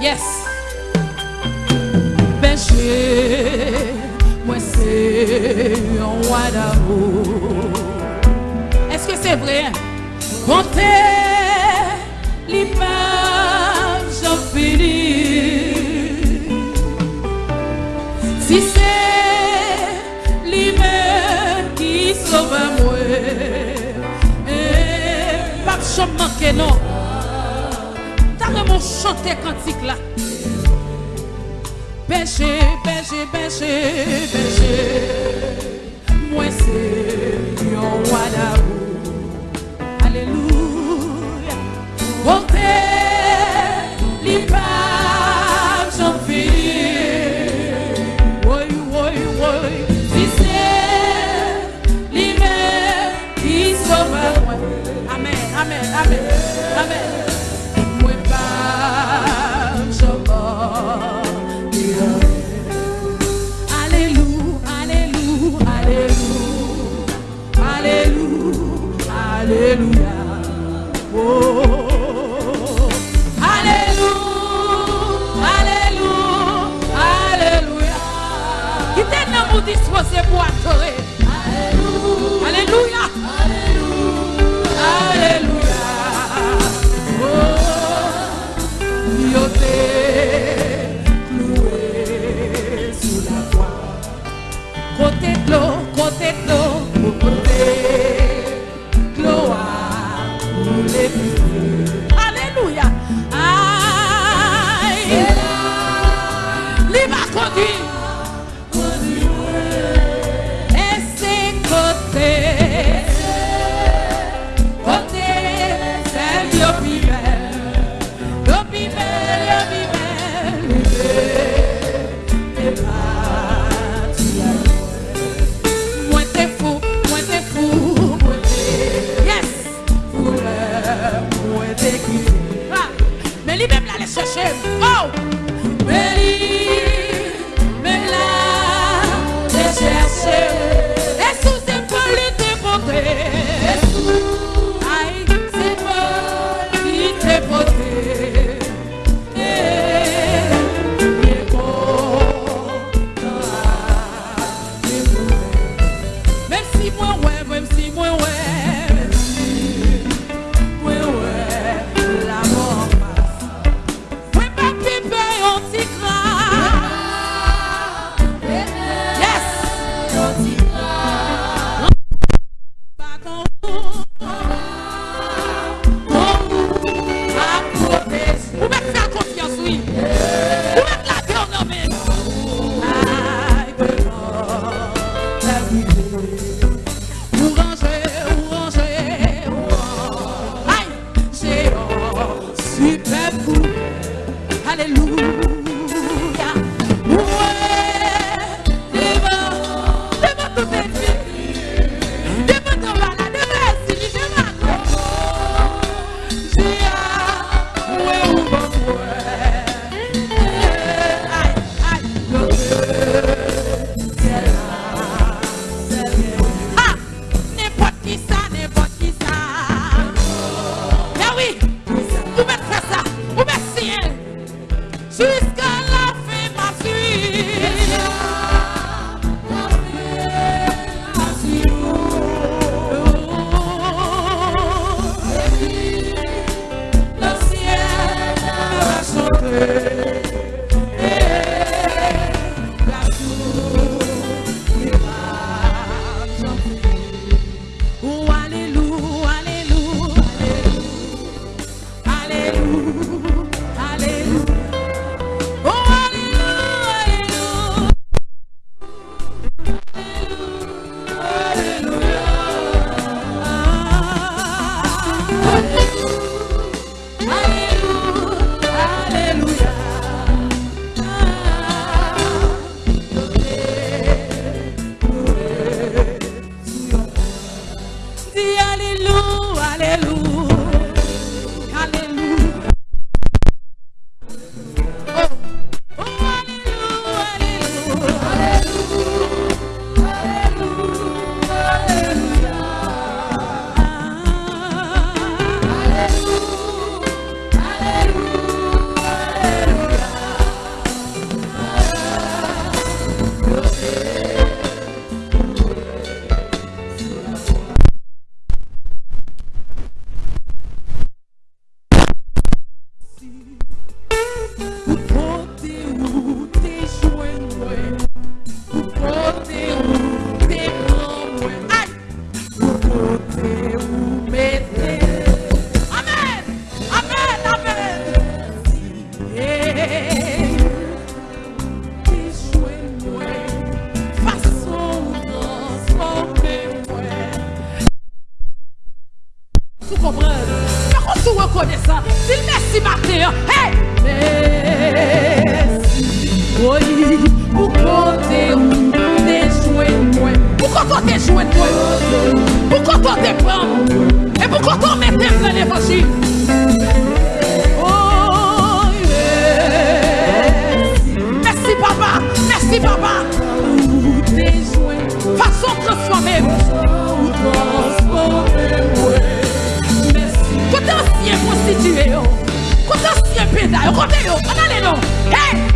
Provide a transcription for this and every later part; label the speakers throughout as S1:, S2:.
S1: Yes. Peche Mwen se Yon wad avou Eske se vre Konte Li pa Jan fini Si se Li men Ki sove mwen E Pap chan manke non. nou chante kantik la Beje, beje, beje, beje Mwen se yon wadabou disse você boatou. la, yo kote yo, kote ale nou. Hey!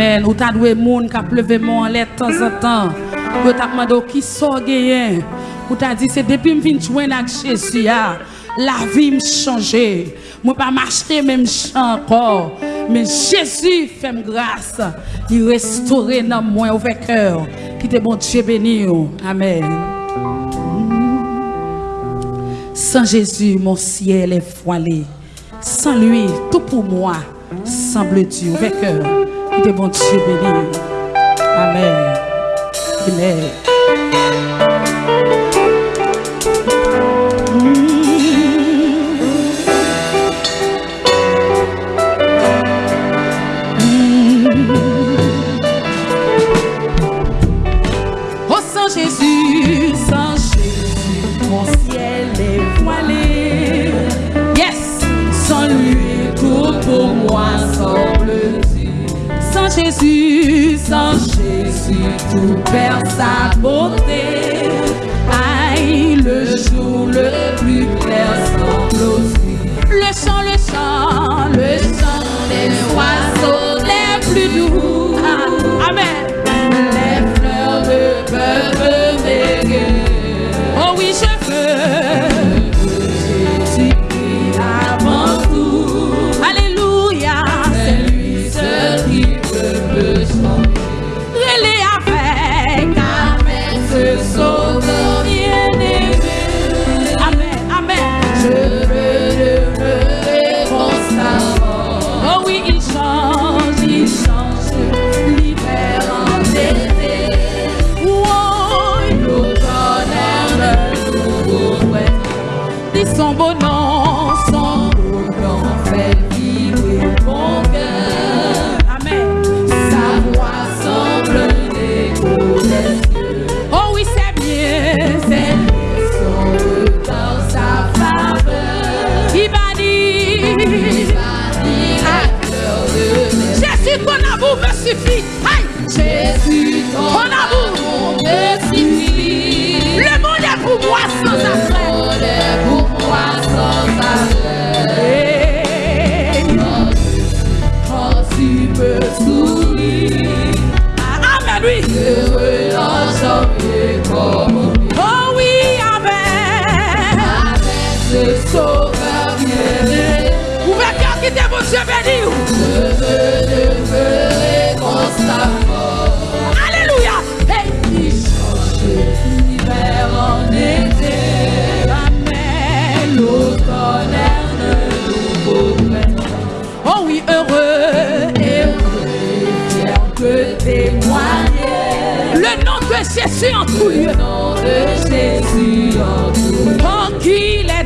S1: Amen. Ou t'as doué moun kap leve moun en l'air de temps en temps. Ou t'as demandé qui sort gagné. Ou t'as dit c'est depuis m'vin joindre avec Jésus la vie m'a changé. Moi pas m'acheter même encore. Mais Jésus fait grâce. Il restaure dans moi au cœur. Qui te bon Dieu béni. Amen. Sans Jésus, mon ciel est voilé. Sans lui, tout pour moi semble Dieu. Avec cœur. Que bon Dieu béni. Amen. Amen. témoigner. Le nom de Jésus en tout lieu. Le nom de Jésus en tout lieu. Oh, qu'il est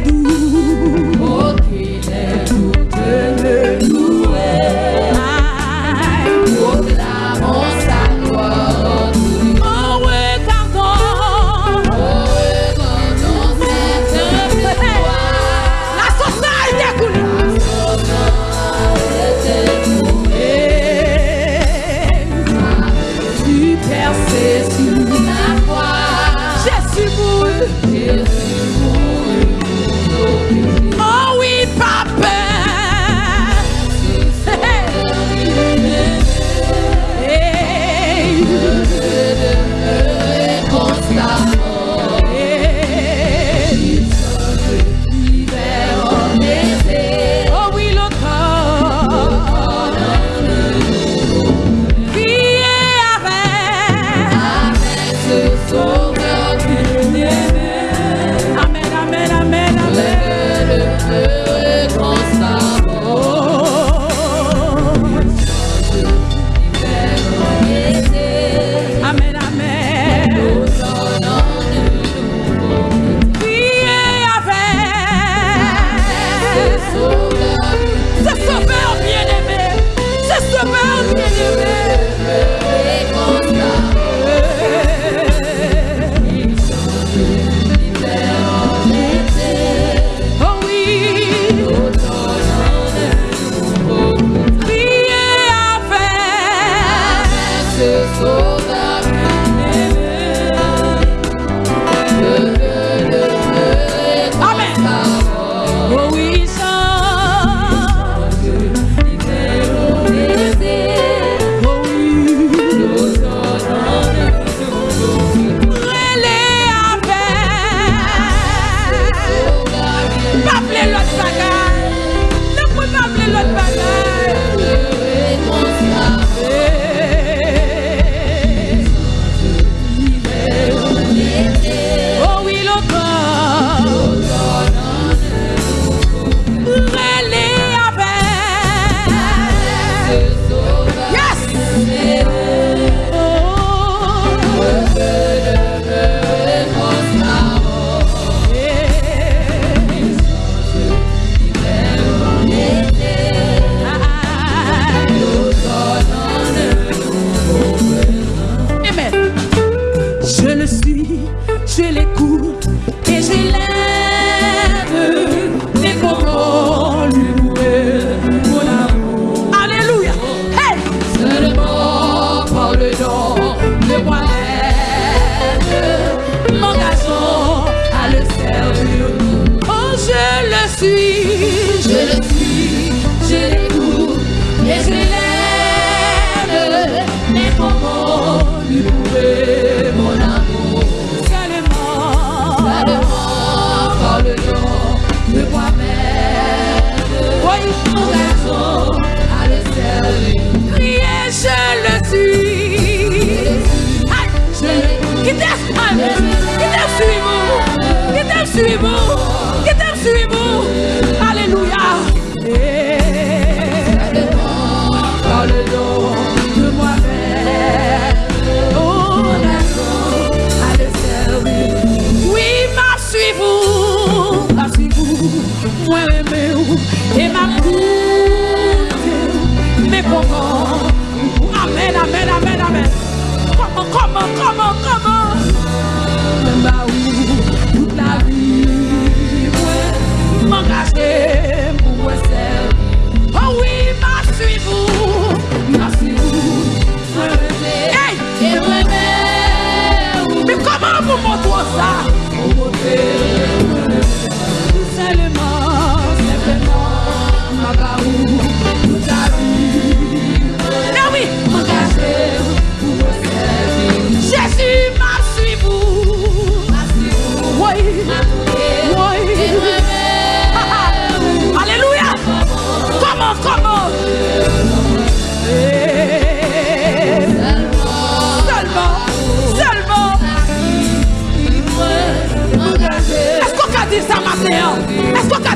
S1: It's.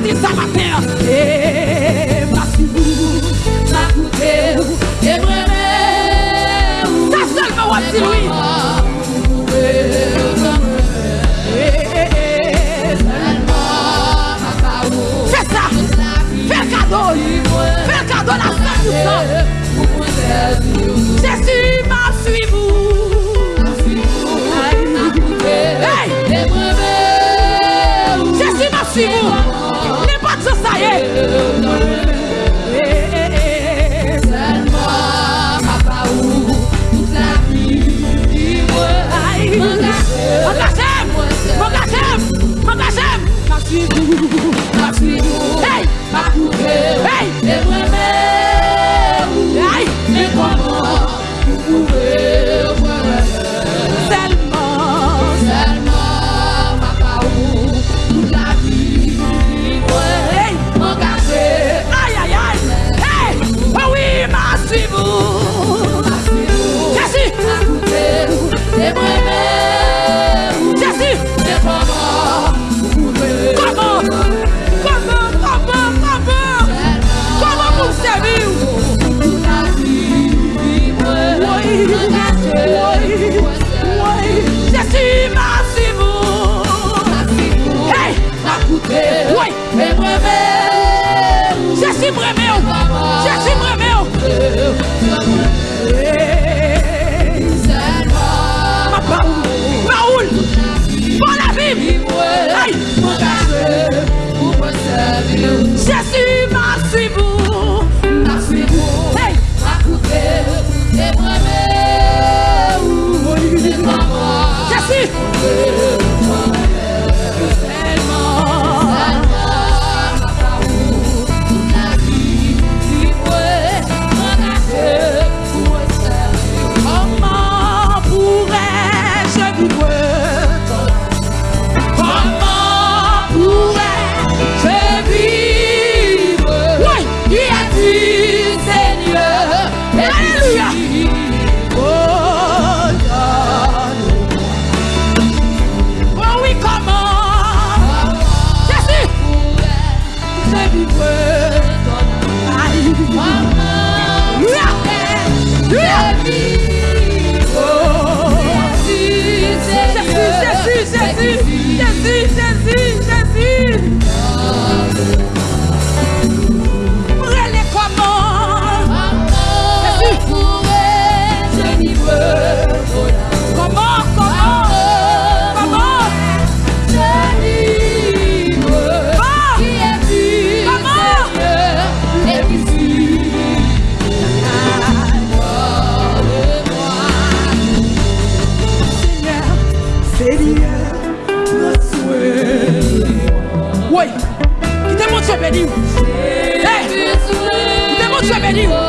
S1: this
S2: see you. I see you.
S1: Jezi
S2: mreme ou, jezi mreme
S1: ou. Ma paoul, paoul, bon la vib. Ay, jezi. Woy, ki te moun se bedi ou Hey, ki te moun se
S2: bedi ou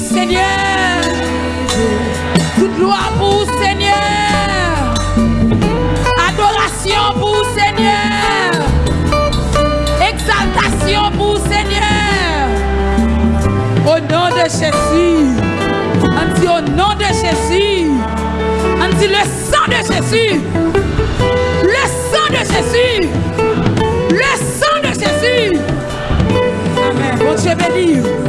S2: Seigneur.
S1: Toute gloire pour Seigneur. Adoration pour Seigneur. Exaltation pour Seigneur. Au nom de Jésus. On au nom de Jésus. On le sang de Jésus. Le sang de Jésus. Le sang de Jésus. Amen. Bon Dieu béni.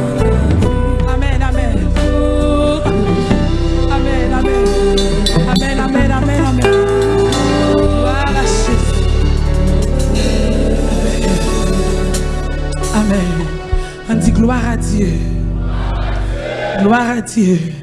S1: Gloire à Dieu. Gloire à Dieu.